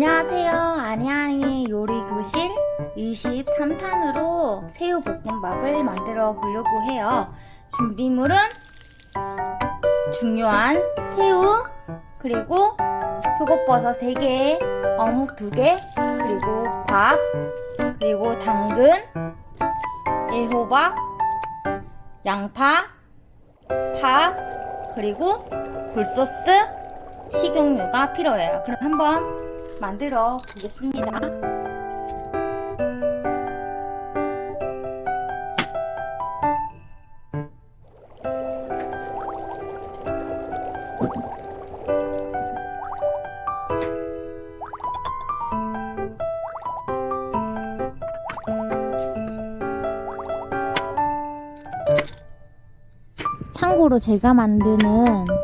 안녕하세요. 아니아니 요리교실 23탄으로 새우볶음밥을 만들어 보려고 해요. 준비물은 중요한 새우, 그리고 표고버섯 3개, 어묵 2개, 그리고 밥, 그리고 당근, 애호박, 양파, 파, 그리고 굴소스, 식용유가 필요해요. 그럼 한번 만들어 보겠습니다. 참고로 제가 만드는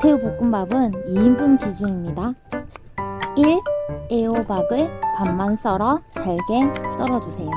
새우볶음밥은 2인분 기준입니다. 1. 애호박을 반만 썰어 잘게 썰어주세요.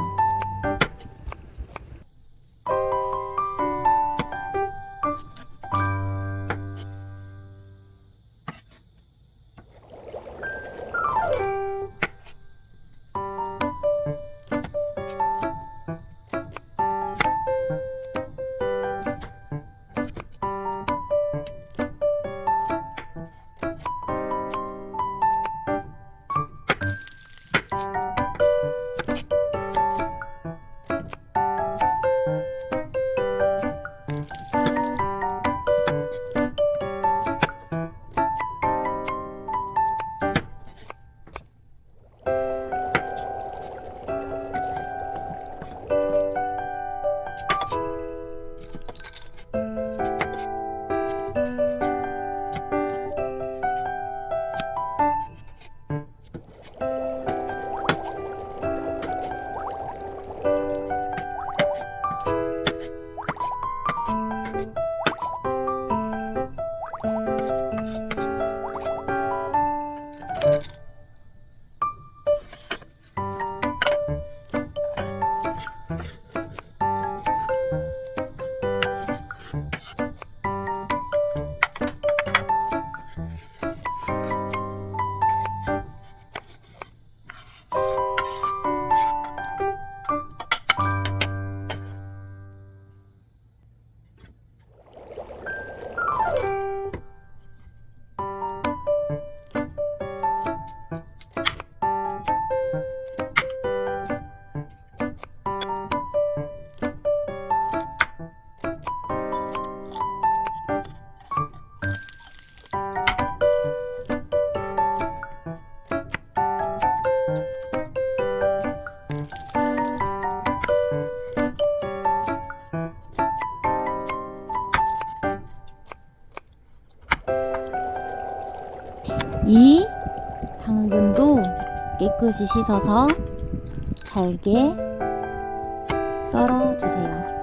이 깨끗이 씻어서 잘게 썰어주세요.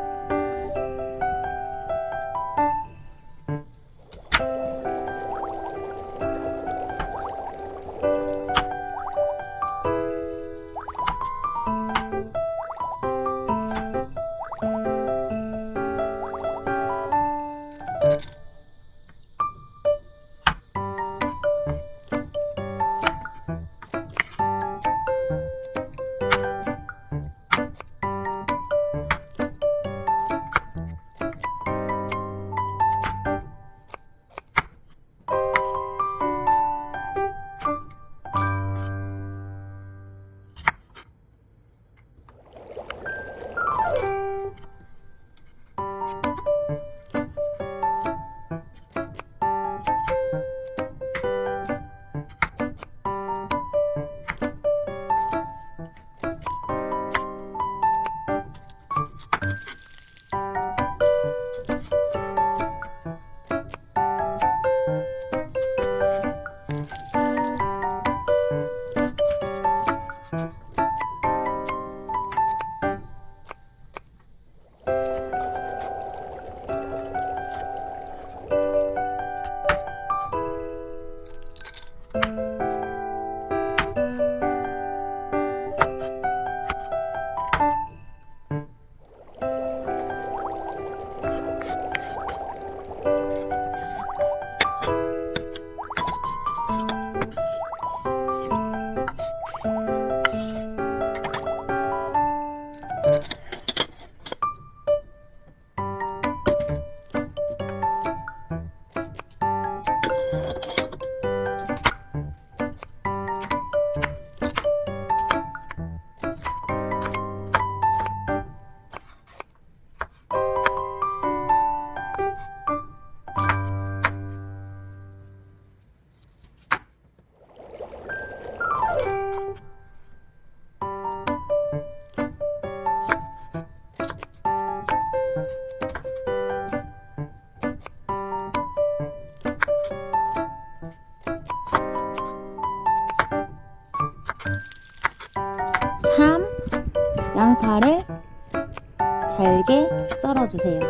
잘게 썰어주세요.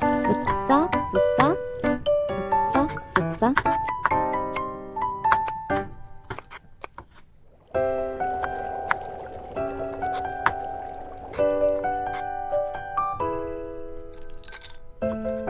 쓱싹, 쓱싹, 쓱싹, 쓱싹. 사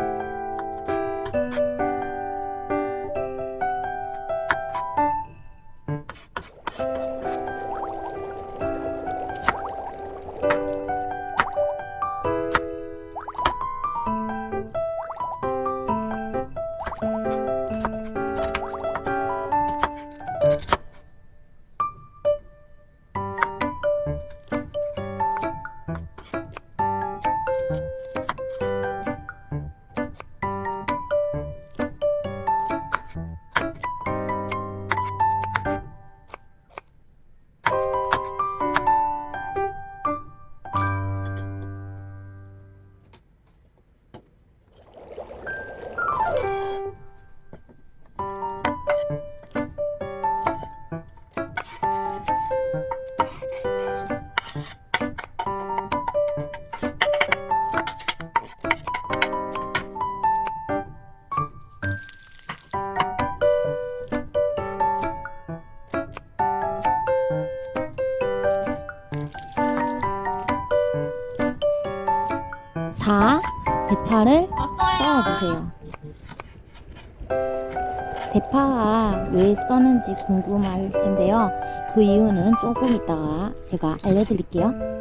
써는지 궁금할 텐데요. 그 이유는 조금 이따가 제가 알려드릴게요.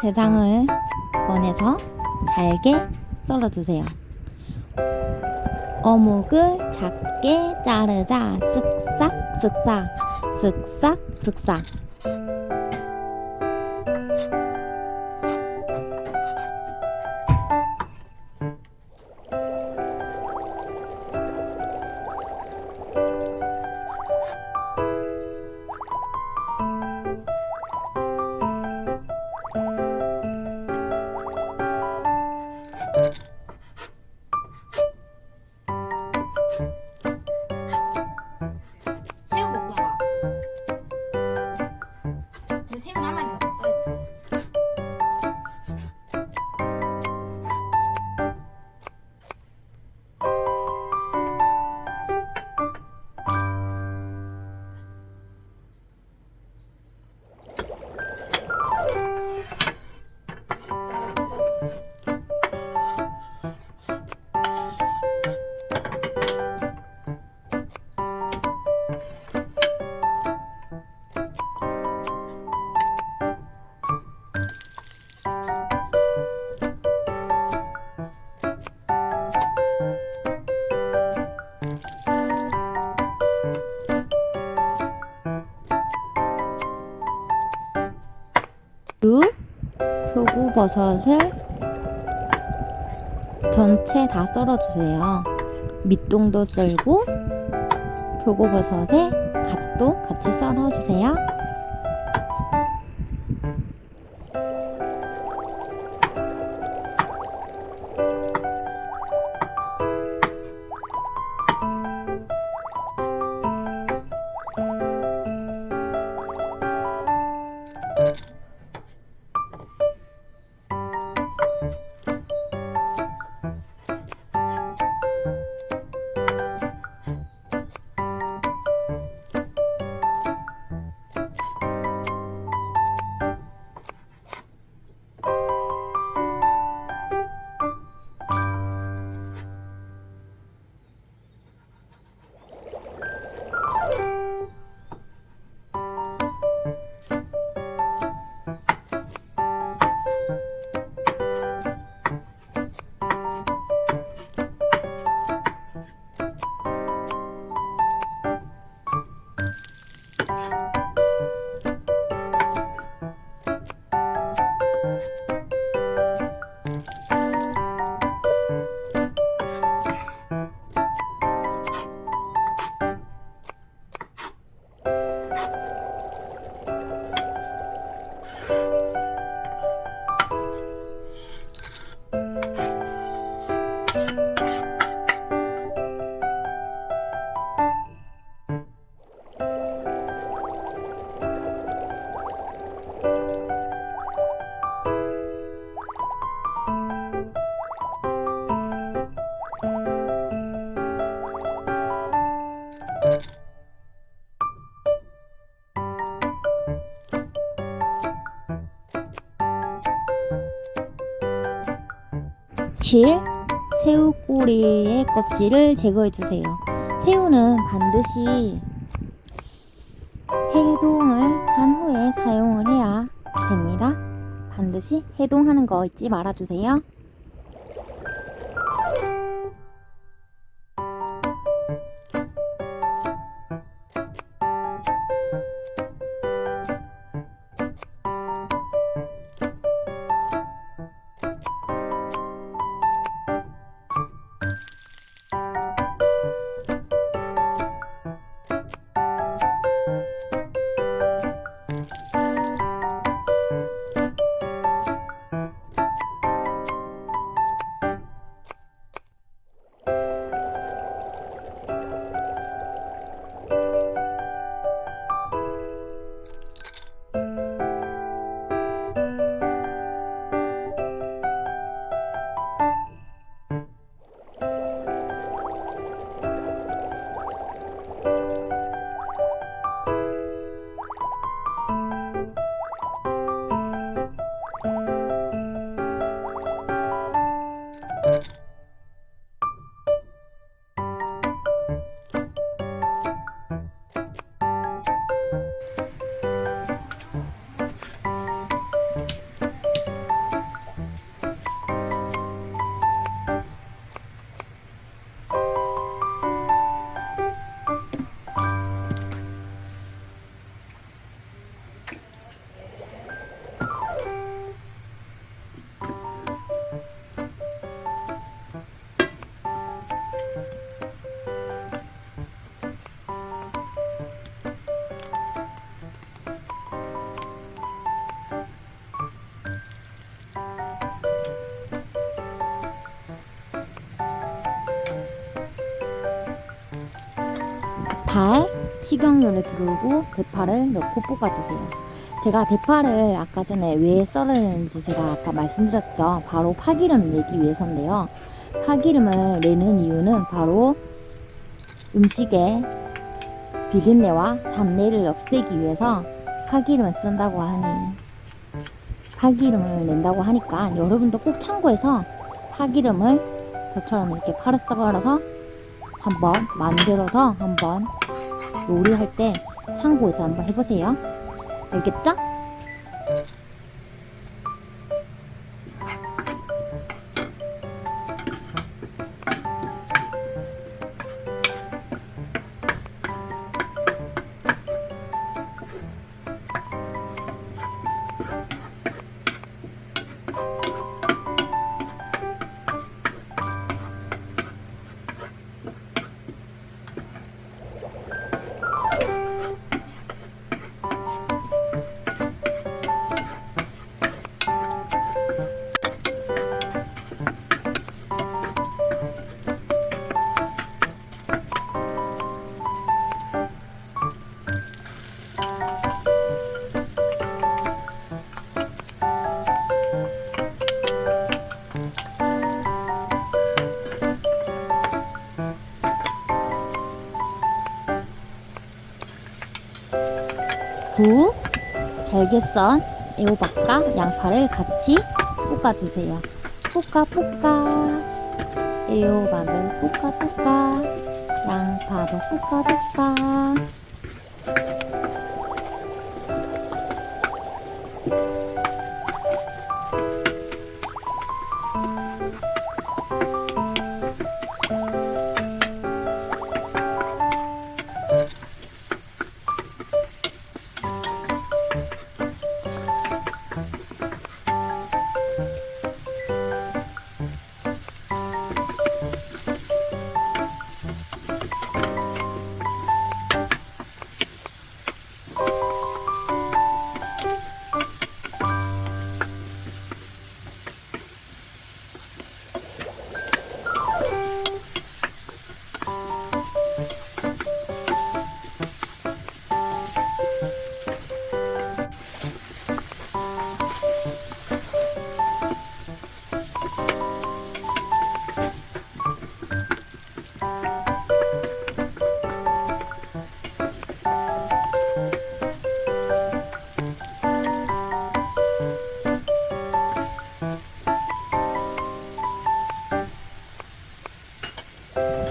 세 장을 꺼내서 잘게 썰어주세요. 어묵을 작게 자르자 쓱싹 쓱싹 쓱싹 쓱싹 버섯을 전체 다 썰어주세요. 밑동도 썰고 표고버섯에 갓도 같이 썰어주세요. 며칠 새우 꼬리의 껍질을 제거해 주세요. 새우는 반드시 해동을 한 후에 사용을 해야 됩니다. 반드시 해동하는 거 잊지 말아 주세요. 발 식용유를 두르고 대파를 넣고 볶아주세요. 제가 대파를 아까 전에 왜 썰어야 되는지 제가 아까 말씀드렸죠. 바로 파기름 내기 위해서인데요. 파기름을 내는 이유는 바로 음식에 비린내와 잡내를 없애기 위해서 파기름을 쓴다고 하니 파기름을 낸다고 하니까 여러분도 꼭 참고해서 파기름을 저처럼 이렇게 파를 썰어서 한번 만들어서 한번 요리할 때 참고해서 한번 해보세요. 알겠죠? 썬 애호박과 양파를 같이 볶아주세요. 볶아 볶아. 애호박을 볶아 볶아. 양파도 볶아 볶아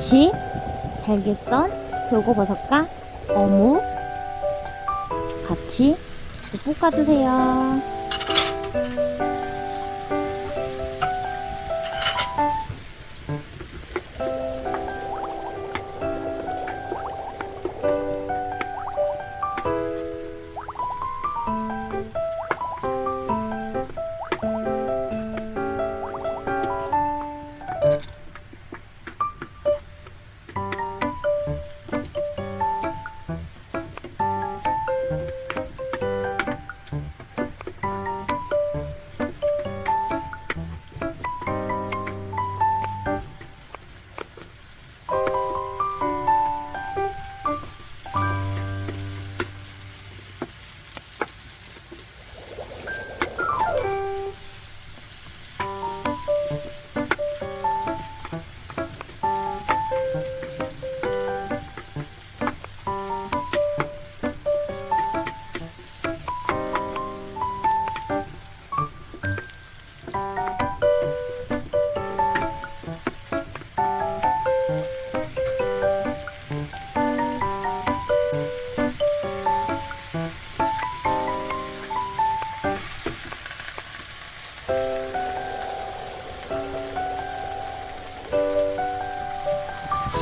김치, 잘게 썬 표고버섯과 어묵 같이 볶아주세요.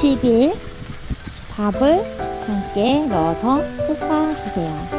(10일) 밥을 함께 넣어서 볶아주세요.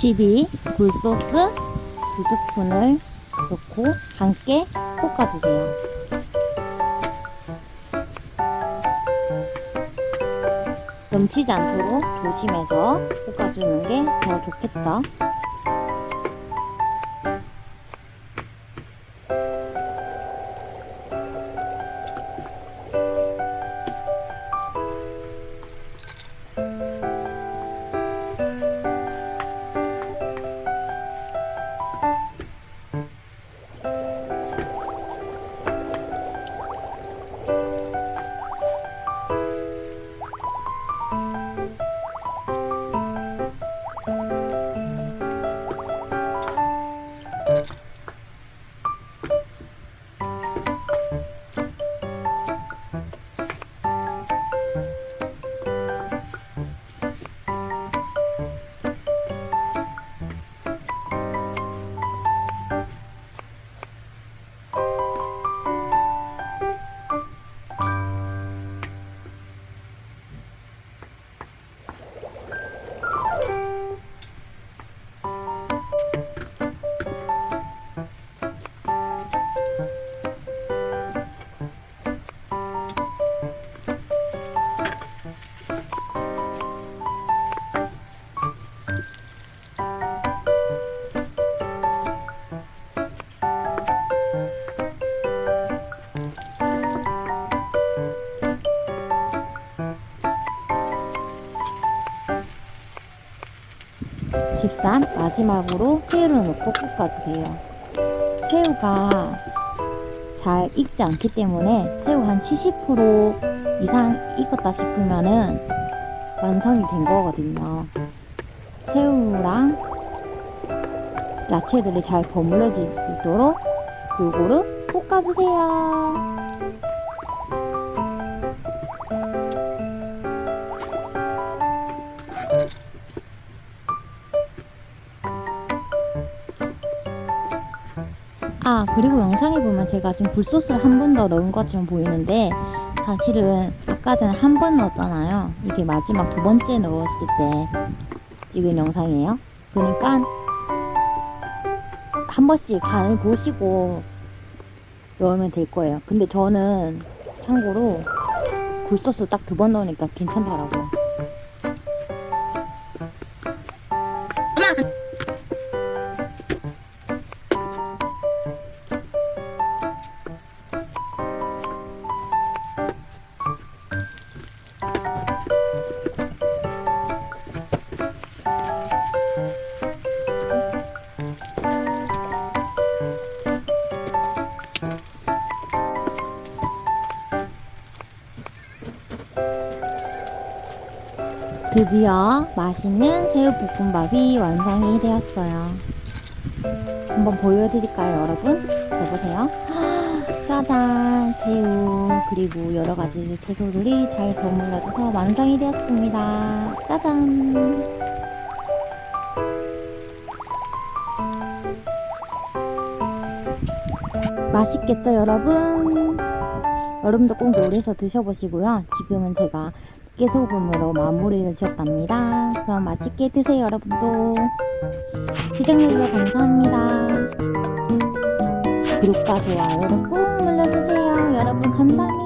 (12) 굴소스 두 스푼을 넣고 함께 볶아주세요. 넘치지 않도록 조심해서 볶아주는 게 더 좋겠죠. 13 마지막으로 새우를 넣고 볶아주세요. 새우가 잘 익지 않기 때문에 새우 한 70% 이상 익었다 싶으면은 완성이 된 거거든요. 새우랑 야채들이 잘 버무려질 수 있도록 골고루 볶아주세요. 아 그리고 영상에 보면 제가 지금 굴소스를 한 번 더 넣은 것처럼 보이는데 사실은 아까 전에 한 번 넣었잖아요. 이게 마지막 두 번째 넣었을 때 찍은 영상이에요. 그러니까 한 번씩 간을 보시고 넣으면 될 거예요. 근데 저는 참고로 굴소스 딱 두 번 넣으니까 괜찮더라고요 드디어 맛있는 새우볶음밥이 완성이 되었어요. 한번 보여드릴까요, 여러분? 잘 보세요. 짜잔! 새우, 그리고 여러 가지 채소들이 잘 버무려져서 완성이 되었습니다. 짜잔! 맛있겠죠, 여러분? 여러분도 꼭 요리해서 드셔보시고요. 지금은 제가 깨소금으로 마무리를 지었답니다. 그럼 맛있게 드세요, 여러분도. 시청해주셔서 감사합니다. 구독과 좋아요를 꾹 눌러주세요. 여러분, 감사합니다.